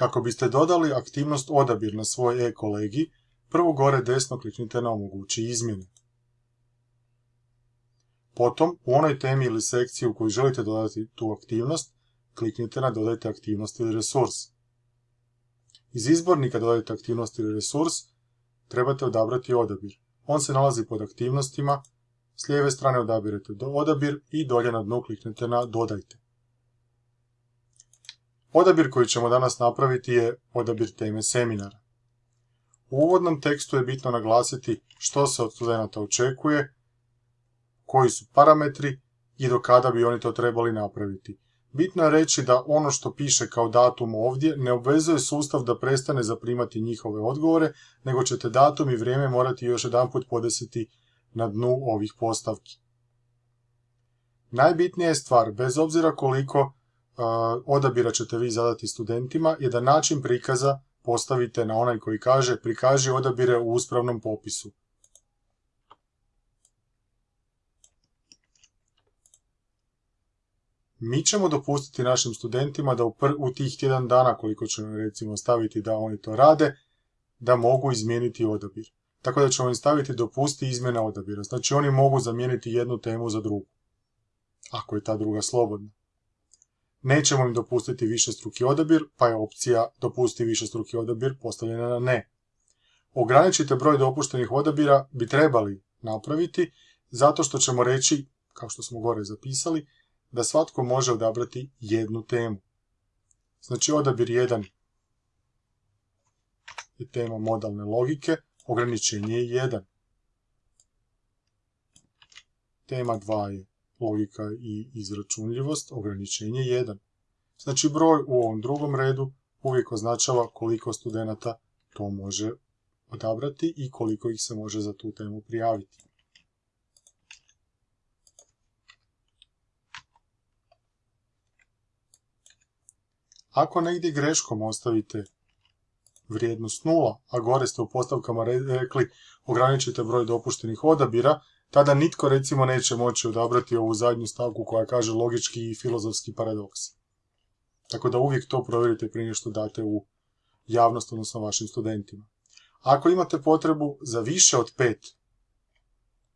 Kako biste dodali aktivnost odabir na svoj e-kolegi, prvo gore desno kliknite na omogući izmjene. Potom, u onoj temi ili sekciji u kojoj želite dodati tu aktivnost, kliknite na dodajte aktivnost ili resurs. Iz izbornika dodajte aktivnost ili resurs, trebate odabrati odabir. On se nalazi pod aktivnostima, s lijeve strane odabirete odabir i dolje na dnu kliknete na dodajte. Odabir koji ćemo danas napraviti je odabir teme seminara. U uvodnom tekstu je bitno naglasiti što se od studenta očekuje, koji su parametri i do kada bi oni to trebali napraviti. Bitno je reći da ono što piše kao datum ovdje ne obvezuje sustav da prestane zaprimati njihove odgovore, nego ćete datum i vrijeme morati još jedan put podesiti na dnu ovih postavki. Najbitnija je stvar, bez obzira koliko odabira ćete vi zadati studentima, je da način prikaza postavite na onaj koji kaže prikaži odabire u uspravnom popisu. Mi ćemo dopustiti našim studentima da u, tih tjedan dana koliko ćemo recimo staviti da oni to rade, da mogu izmijeniti odabir. Tako da ćemo im staviti dopusti izmjena odabira. Znači oni mogu zamijeniti jednu temu za drugu. Ako je ta druga slobodna. Nećemo im dopustiti više struki odabir, pa je opcija dopusti više struki odabir postavljena na ne. Ograničite broj dopuštenih odabira bi trebali napraviti zato što ćemo reći, kao što smo gore zapisali, da svatko može odabrati jednu temu. Znači odabir 1 je tema modalne logike, ograničenje je 1. Tema 2 je logika i izračunljivost, ograničenje 1. Znači broj u ovom drugom redu uvijek označava koliko studenta to može odabrati i koliko ih se može za tu temu prijaviti. Ako negdje greškom ostavite vrijednost 0, a gore ste u postavkama rekli ograničite broj dopuštenih odabira, tada nitko recimo neće moći odabrati ovu zadnju stavku koja kaže logički i filozofski paradoks. Tako da uvijek to provjerite prije što date u javnost, odnosno vašim studentima. Ako imate potrebu za više od pet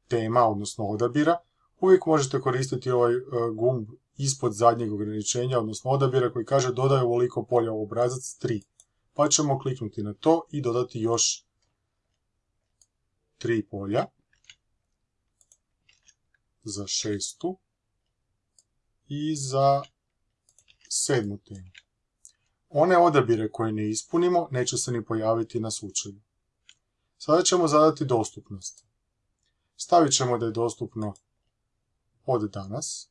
tema, odnosno odabira, uvijek možete koristiti ovaj e, gumb ispod zadnjeg ograničenja, odnosno odabira koji kaže dodaj ovoliko polja u obrazac 3. Pa ćemo kliknuti na to i dodati još tri polja za šestu i za sedmu temu. One odabire koje ne ispunimo neće se ni pojaviti na slučaju. Sada ćemo zadati dostupnost. Stavit ćemo da je dostupno od danas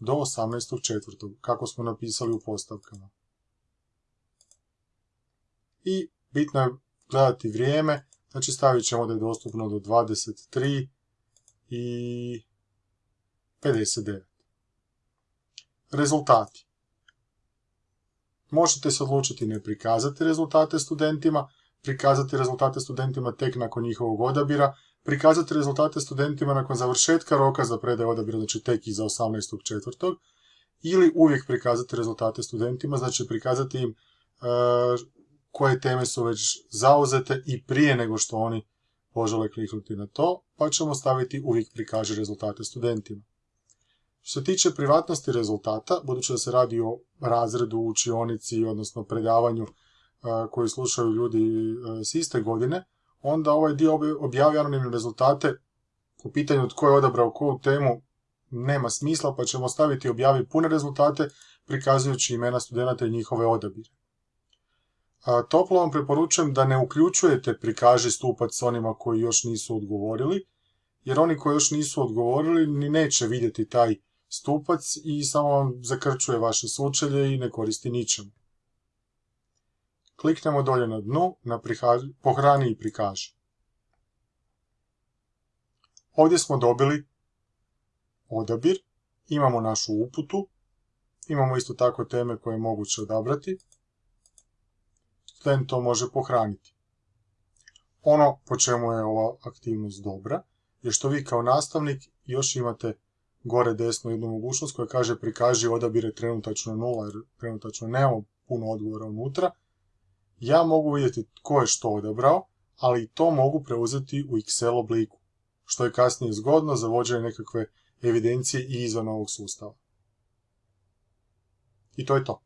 do 18.4. kako smo napisali u postavkama. I bitno je gledati vrijeme, znači stavit ćemo da je dostupno do 23 i 59. Rezultati. Možete se odlučiti ne prikazati rezultate studentima, prikazati rezultate studentima tek nakon njihovog odabira, prikazati rezultate studentima nakon završetka roka za predaj odabira, znači tek iza 18.4. ili uvijek prikazati rezultate studentima, znači prikazati im e, koje teme su već zauzete i prije nego što oni požele kliknuti na to, pa ćemo staviti uvijek prikaže rezultate studentima. Što se tiče privatnosti rezultata, budući da se radi o razredu, učionici, odnosno predavanju koji slušaju ljudi s iste godine, onda ovaj dio objavi anonimne rezultate u pitanju tko je odabrao koju temu nema smisla, pa ćemo staviti objavi pune rezultate prikazujući imena studenta i njihove odabire. Toplo vam preporučujem da ne uključujete prikaži stupac s onima koji još nisu odgovorili, jer oni koji još nisu odgovorili ni neće vidjeti taj stupac i samo vam zakrčuje vaše sučelje i ne koristi ničemu. Kliknemo dolje na dnu, na pohrani i prikaži. Ovdje smo dobili odabir, imamo našu uputu, imamo isto tako teme koje je moguće odabrati. Student to može pohraniti. Ono po čemu je ova aktivnost dobra je što vi kao nastavnik još imate gore desno jednu mogućnost koja kaže prikaži odabire trenutačno nula jer trenutačno nemamo puno odgovora unutra. Ja mogu vidjeti tko je što odabrao, ali to mogu preuzeti u Excel obliku, što je kasnije zgodno za vođenje nekakve evidencije i izvan ovog sustava. I to je to.